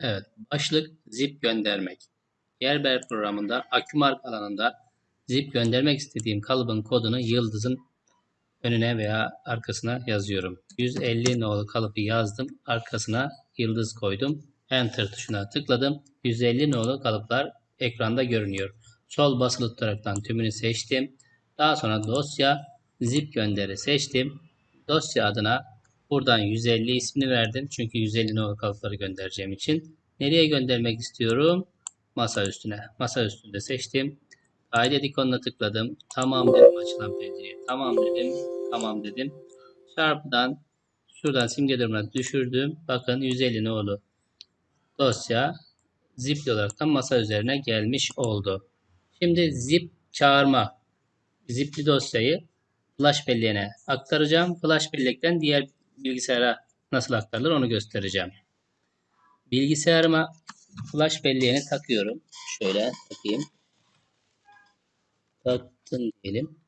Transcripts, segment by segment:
Evet, başlık zip göndermek. Yerber programında Akümark alanında zip göndermek istediğim kalıbın kodunu yıldızın önüne veya arkasına yazıyorum. 150 nolu kalıbı yazdım. Arkasına yıldız koydum. Enter tuşuna tıkladım. 150 nolu kalıplar ekranda görünüyor. Sol basılı tutaraktan tümünü seçtim. Daha sonra dosya zip gönderi seçtim. Dosya adına buradan 150 ismini verdim. Çünkü 150 nolu kalıpları göndereceğim için. Nereye göndermek istiyorum? Masa üstüne. Masa üstünde seçtim. Kaydet ikonuna tıkladım. Tamam dedim açılan pencereye. Tamam dedim. Tamam dedim. Çarpıdan şuradan simge durumuna düşürdüm. Bakın 150 nolu dosya zipli olarak da masa üzerine gelmiş oldu. Şimdi zip çağırma zipli dosyayı flash belleğine aktaracağım. Flash bellekten diğer bilgisayara nasıl aktarılır onu göstereceğim. Bilgisayarıma flash belleğini takıyorum. Şöyle takayım. Taktım diyelim.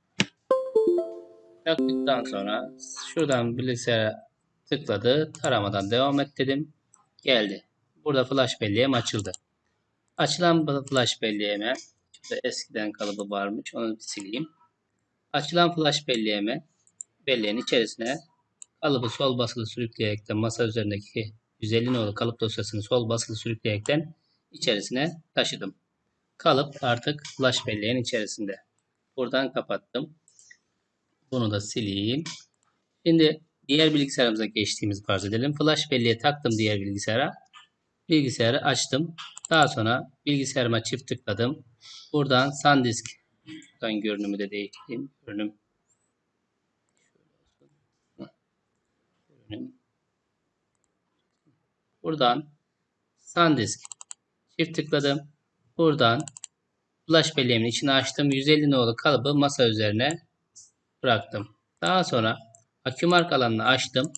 Taktıktan sonra şuradan bilgisayara tıkladı. Taramadan devam et dedim. Geldi. Burada flash belleğim açıldı. Açılan flash belleğime şurada eskiden kalıbı varmış. Onu sileyim. Açılan flash belleğime belleğin içerisine kalıbı sol basılı sürükleyerekten masa üzerindeki 150 nolu kalıp dosyasını sol basılı sürükleyerekten içerisine taşıdım. Kalıp artık flash belleğin içerisinde. Buradan kapattım. Bunu da sileyim. Şimdi diğer bilgisayarımıza geçtiğimizi farz edelim. Flash belleğe taktım diğer bilgisayara. Bilgisayarı açtım. Daha sonra bilgisayarıma çift tıkladım. Buradan SanDisk görünümü de değiştireyim. Görünüm görünüm Buradan SanDisk çift tıkladım. Buradan flash belleğimin içine açtım. 150 nolu kalıbı masa üzerine bıraktım. Daha sonra akümark alanını açtım.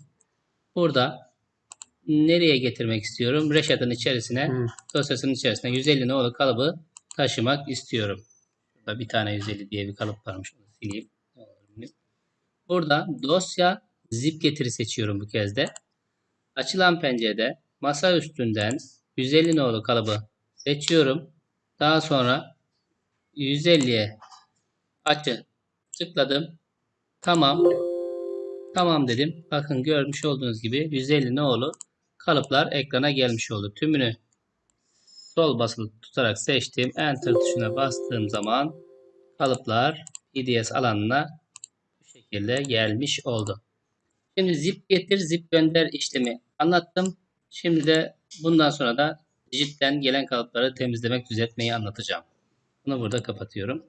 Burada nereye getirmek istiyorum? Reşat'ın içerisine, Hı. dosyasının içerisine 150 nolu kalıbı taşımak istiyorum. Burada bir tane 150 diye bir kalıp varmış. Onu sileyim. Burada dosya zip getiri seçiyorum bu kez de. Açılan pencerede masa üstünden 150 nolu kalıbı seçiyorum. Daha sonra 150'ye açı tıkladım. Tamam. Tamam dedim. Bakın görmüş olduğunuz gibi 150 nolu kalıplar ekrana gelmiş oldu. Tümünü sol basılı tutarak seçtim. Enter tuşuna bastığım zaman kalıplar PDS alanına bu şekilde gelmiş oldu. Şimdi zip getir, zip gönder işlemi anlattım. Şimdi de bundan sonra da dijitten gelen kalıpları temizlemek, düzeltmeyi anlatacağım. Bunu burada kapatıyorum.